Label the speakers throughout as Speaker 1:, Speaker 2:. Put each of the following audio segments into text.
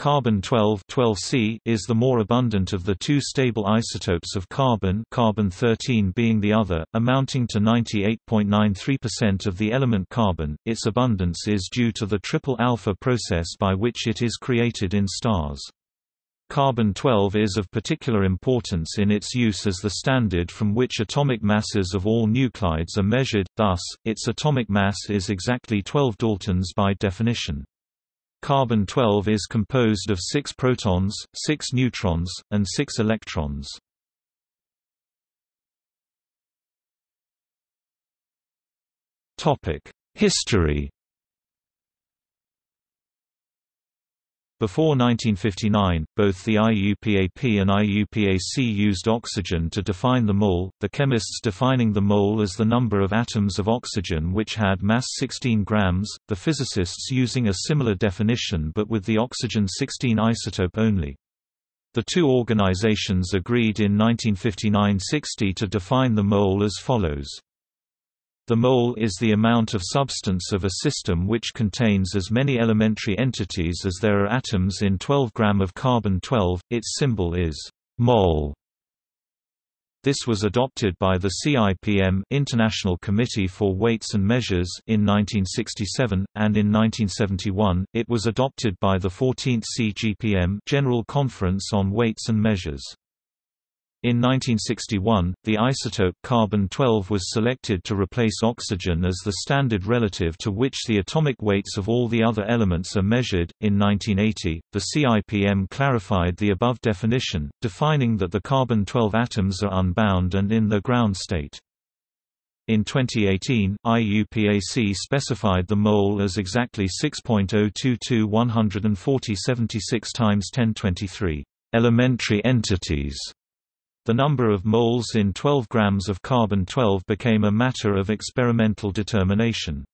Speaker 1: Carbon-12 12C is the more abundant of the two stable isotopes of carbon carbon-13 being the other, amounting to 98.93% of the element carbon. Its abundance is due to the triple alpha process by which it is created in stars. Carbon-12 is of particular importance in its use as the standard from which atomic masses of all nuclides are measured, thus, its atomic mass is exactly 12 daltons by definition. Carbon-12 is composed of 6 protons, 6 neutrons, and 6 electrons. History Before 1959, both the IUPAP and IUPAC used oxygen to define the mole, the chemists defining the mole as the number of atoms of oxygen which had mass 16 grams, the physicists using a similar definition but with the oxygen-16 isotope only. The two organizations agreed in 1959–60 to define the mole as follows. The mole is the amount of substance of a system which contains as many elementary entities as there are atoms in 12 gram of carbon-12, its symbol is mol. This was adopted by the CIPM International Committee for Weights and Measures in 1967, and in 1971, it was adopted by the 14th CGPM General Conference on Weights and Measures. In 1961, the isotope carbon-12 was selected to replace oxygen as the standard relative to which the atomic weights of all the other elements are measured. In 1980, the CIPM clarified the above definition, defining that the carbon-12 atoms are unbound and in the ground state. In 2018, IUPAC specified the mole as exactly 6.022 140 76 times 1023 elementary entities the number of moles in 12 grams of carbon-12 became a matter of experimental determination.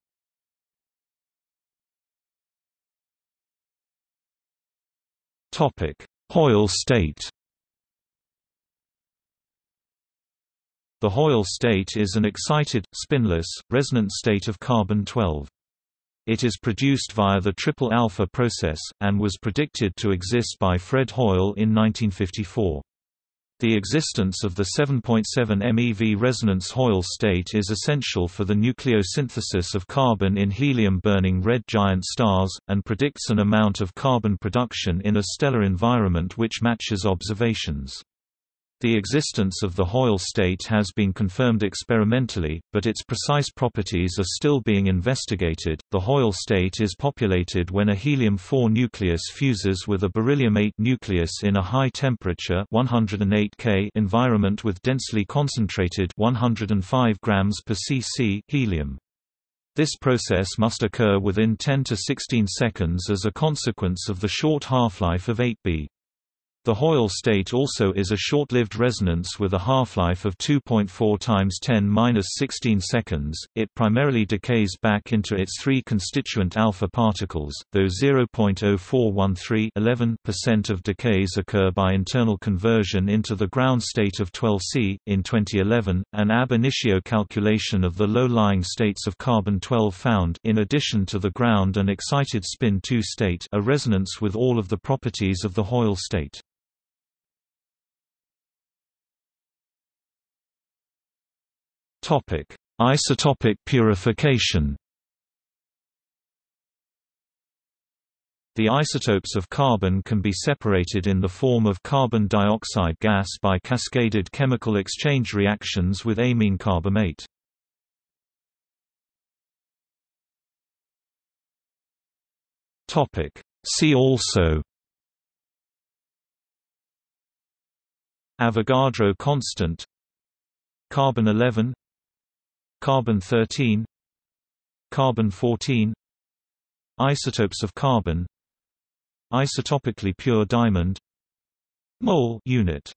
Speaker 1: Hoyle state The Hoyle state is an excited, spinless, resonant state of carbon-12. It is produced via the triple alpha process, and was predicted to exist by Fred Hoyle in 1954. The existence of the 7.7 MeV resonance Hoyle state is essential for the nucleosynthesis of carbon in helium-burning red giant stars, and predicts an amount of carbon production in a stellar environment which matches observations. The existence of the Hoyle state has been confirmed experimentally, but its precise properties are still being investigated. The Hoyle state is populated when a helium-4 nucleus fuses with a beryllium-8 nucleus in a high temperature 108 K environment with densely concentrated 105 grams per cc helium. This process must occur within 10 to 16 seconds as a consequence of the short half-life of 8b. The Hoyle state also is a short-lived resonance with a half-life of 2.4 times 10^-16 seconds. It primarily decays back into its three constituent alpha particles, though 0.0413% of decays occur by internal conversion into the ground state of 12C. In 2011, an ab initio calculation of the low-lying states of carbon-12 found, in addition to the ground and excited spin 2 state, a resonance with all of the properties of the Hoyle state. Topic: Isotopic purification. The isotopes of carbon can be separated in the form of carbon dioxide gas by cascaded chemical exchange reactions with amine carbamate. Topic: See also Avogadro constant Carbon-11 Carbon-13 Carbon-14 Isotopes of carbon Isotopically pure diamond Mole unit